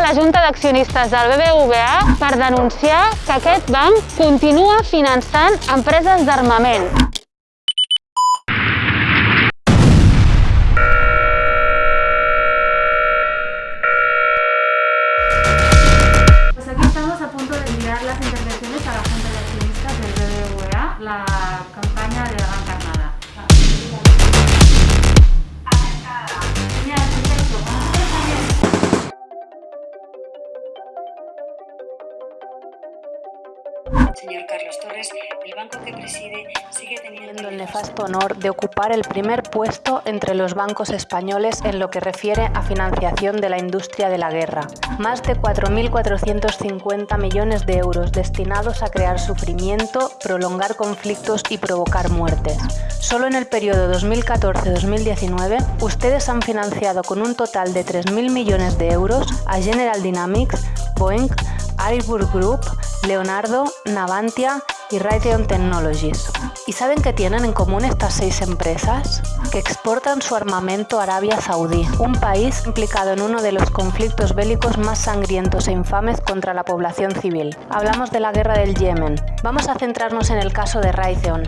la Junta d'Accionistes del BBVA per denunciar que aquest banc continua finançant empreses d'armament. Aquí estamos a punto de las intervenciones a la Junta de del BBVA, la campaña de la. Señor Carlos Torres, el banco que preside sigue teniendo el nefasto honor de ocupar el primer puesto entre los bancos españoles en lo que refiere a financiación de la industria de la guerra. Más de 4.450 millones de euros destinados a crear sufrimiento, prolongar conflictos y provocar muertes. Solo en el periodo 2014-2019, ustedes han financiado con un total de 3.000 millones de euros a General Dynamics, Boeing, Airbus Group, Leonardo, Navantia y Raytheon Technologies. ¿Y saben qué tienen en común estas seis empresas? Que exportan su armamento a Arabia Saudí, un país implicado en uno de los conflictos bélicos más sangrientos e infames contra la población civil. Hablamos de la guerra del Yemen. Vamos a centrarnos en el caso de Raytheon,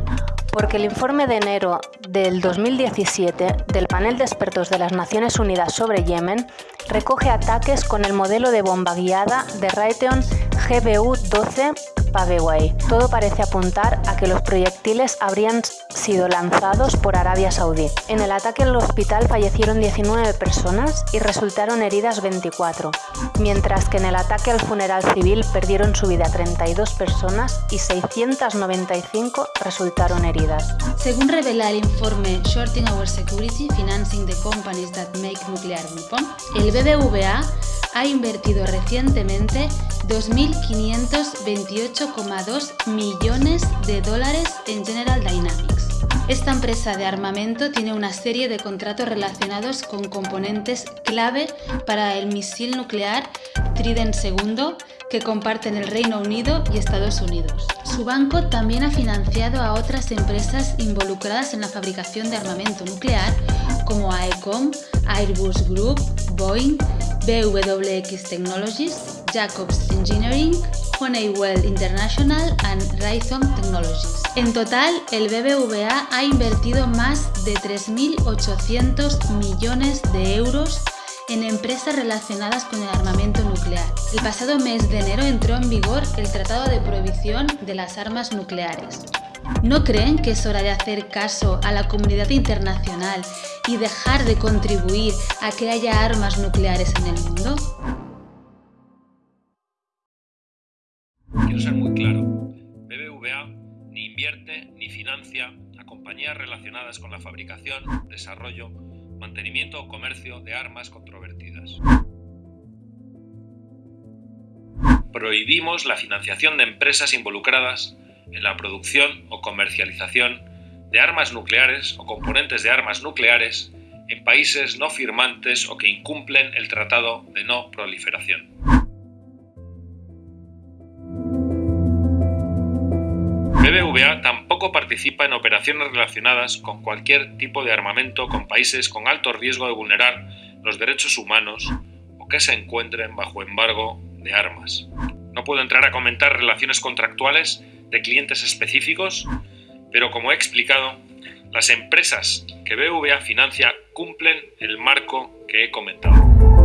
porque el informe de enero del 2017 del panel de expertos de las Naciones Unidas sobre Yemen recoge ataques con el modelo de bomba guiada de Raytheon GBU-12 Paveway. Todo parece apuntar a que los proyectiles habrían sido lanzados por Arabia Saudí. En el ataque al hospital fallecieron 19 personas y resultaron heridas 24, mientras que en el ataque al funeral civil perdieron su vida 32 personas y 695 resultaron heridas. Según revela el informe Shorting Our Security, Financing the Companies That Make Nuclear Weapon, el BBVA ha invertido recientemente 2.528,2 millones de dólares en General Dynamics. Esta empresa de armamento tiene una serie de contratos relacionados con componentes clave para el misil nuclear Trident II que comparten el Reino Unido y Estados Unidos. Su banco también ha financiado a otras empresas involucradas en la fabricación de armamento nuclear como AECOM, Airbus Group, Boeing, BWX Technologies, Jacobs Engineering, Honeywell International and Raytheon Technologies. En total, el BBVA ha invertido más de 3.800 millones de euros en empresas relacionadas con el armamento nuclear. El pasado mes de enero entró en vigor el Tratado de Prohibición de las Armas Nucleares. ¿No creen que es hora de hacer caso a la comunidad internacional y dejar de contribuir a que haya armas nucleares en el mundo? Financia a compañías relacionadas con la fabricación, desarrollo, mantenimiento o comercio de armas controvertidas. Prohibimos la financiación de empresas involucradas en la producción o comercialización de armas nucleares o componentes de armas nucleares en países no firmantes o que incumplen el Tratado de No Proliferación. BBVA tampoco participa en operaciones relacionadas con cualquier tipo de armamento con países con alto riesgo de vulnerar los derechos humanos o que se encuentren bajo embargo de armas. No puedo entrar a comentar relaciones contractuales de clientes específicos, pero como he explicado, las empresas que BBVA financia cumplen el marco que he comentado.